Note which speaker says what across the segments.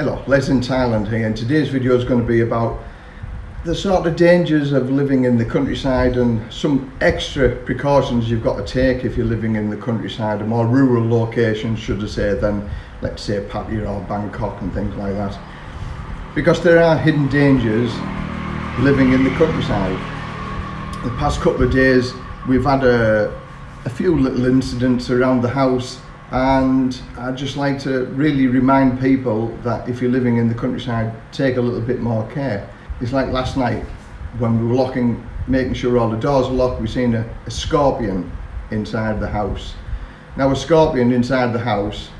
Speaker 1: Hello, Les in Thailand here and today's video is going to be about the sort of dangers of living in the countryside and some extra precautions you've got to take if you're living in the countryside, a more rural location should I say than let's say Pattaya or Bangkok and things like that. Because there are hidden dangers living in the countryside. The past couple of days we've had a, a few little incidents around the house and I'd just like to really remind people that if you're living in the countryside take a little bit more care. It's like last night when we were locking making sure all the doors were locked we seen a, a scorpion inside the house. Now a scorpion inside the house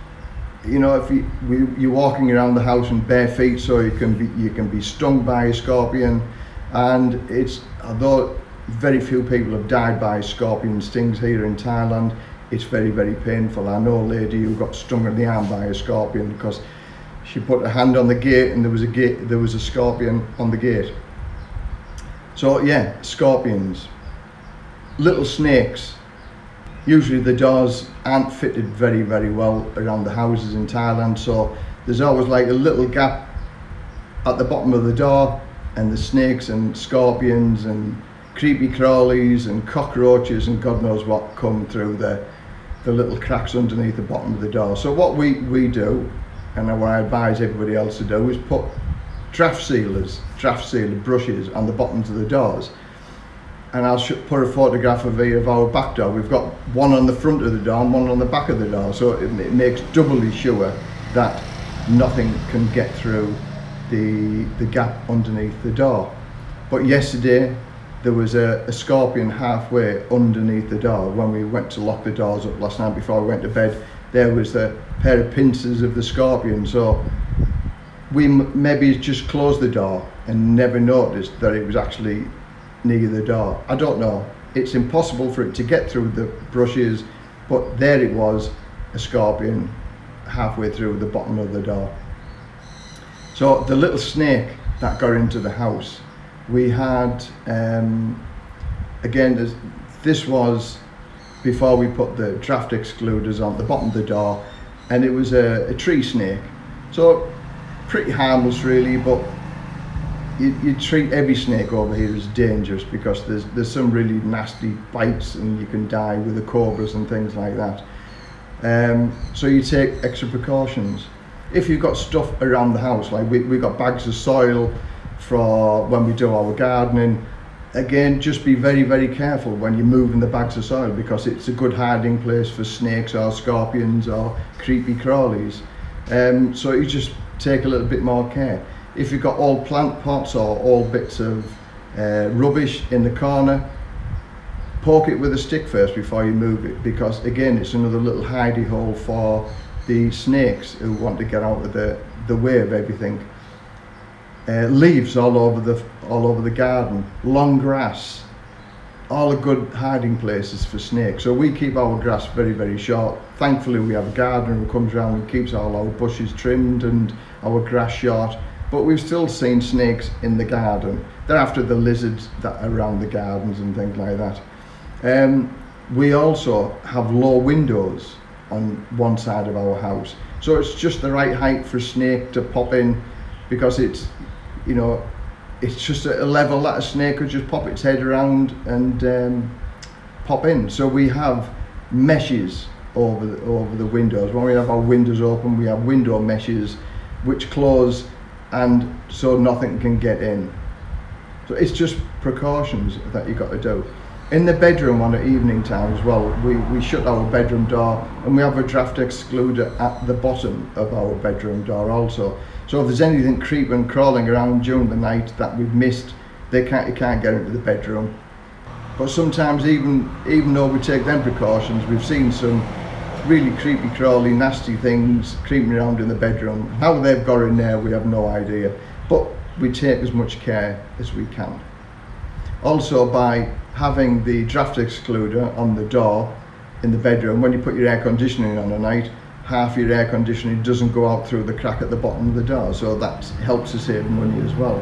Speaker 1: you know if you we, you're walking around the house in bare feet so you can be you can be stung by a scorpion. And it's although very few people have died by scorpion stings here in Thailand it's very very painful. I know a lady who got stung in the arm by a scorpion because she put her hand on the gate and there was a gate there was a scorpion on the gate. So yeah scorpions little snakes usually the doors aren't fitted very very well around the houses in Thailand so there's always like a little gap at the bottom of the door and the snakes and scorpions and creepy crawlies and cockroaches and God knows what come through there the little cracks underneath the bottom of the door. So what we, we do, and what I advise everybody else to do, is put draft sealers, draft sealer brushes on the bottoms of the doors. And I'll put a photograph of, of our back door. We've got one on the front of the door and one on the back of the door. So it, it makes doubly sure that nothing can get through the, the gap underneath the door. But yesterday there was a, a, scorpion halfway underneath the door. When we went to lock the doors up last night before we went to bed there was a pair of pincers of the scorpion. So we maybe just closed the door and never noticed that it was actually near the door. I don't know. It's impossible for it to get through the brushes but there it was a scorpion halfway through the bottom of the door. So the little snake that got into the house we had um, again this, was before we put the draft excluders on the bottom of the door and it was a, a tree snake. So pretty harmless really but you, you, treat every snake over here as dangerous because there's there's some really nasty bites and you can die with the cobras and things like that. Um, so you take extra precautions. If you've got stuff around the house like we, we've got bags of soil for when we do our gardening. Again just be very very careful when you're moving the bags of soil because it's a good hiding place for snakes or scorpions or creepy crawlies. Um, so you just take a little bit more care. If you've got all plant pots or all bits of uh, rubbish in the corner poke it with a stick first before you move it because again it's another little hidey hole for the snakes who want to get out of the the way of everything uh, leaves all over the all over the garden, long grass, all are good hiding places for snakes. So we keep our grass very, very short. Thankfully, we have a gardener who comes around and keeps all our bushes trimmed and our grass short. But we've still seen snakes in the garden. They're after the lizards that are around the gardens and things like that. Um, we also have low windows on one side of our house. So it's just the right height for a snake to pop in because it's you know, it's just at a level that a snake could just pop its head around and um, pop in. So we have meshes over the, over the windows. When we have our windows open, we have window meshes which close and so nothing can get in. So it's just precautions that you've got to do. In the bedroom on the evening time as well, we, we shut our bedroom door and we have a draft excluder at the bottom of our bedroom door also. So if there's anything creeping, and crawling around during the night that we've missed, they can't, you can't get into the bedroom. But sometimes even, even though we take them precautions, we've seen some really creepy, crawly, nasty things creeping around in the bedroom. How they've got in there, we have no idea. But we take as much care as we can. Also by having the draft excluder on the door in the bedroom, when you put your air conditioning on at night, half your air conditioning doesn't go out through the crack at the bottom of the door so that helps to save money as well.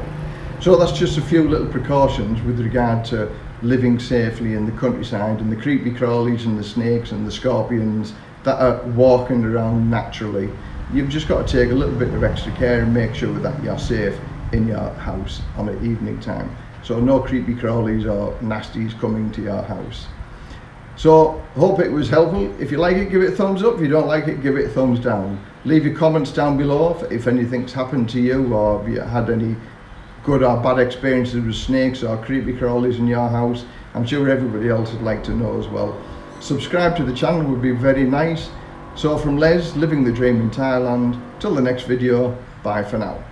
Speaker 1: So that's just a few little precautions with regard to living safely in the countryside and the creepy crawlies and the snakes and the scorpions that are walking around naturally. You've just got to take a little bit of extra care and make sure that you're safe in your house on an evening time. So no creepy crawlies or nasties coming to your house. So hope it was helpful. If you like it, give it a thumbs up. If you don't like it, give it a thumbs down. Leave your comments down below if, anything's happened to you or if you had any good or bad experiences with snakes or creepy crawlies in your house. I'm sure everybody else would like to know as well. Subscribe to the channel would be very nice. So from Les, living the dream in Thailand, till the next video, bye for now.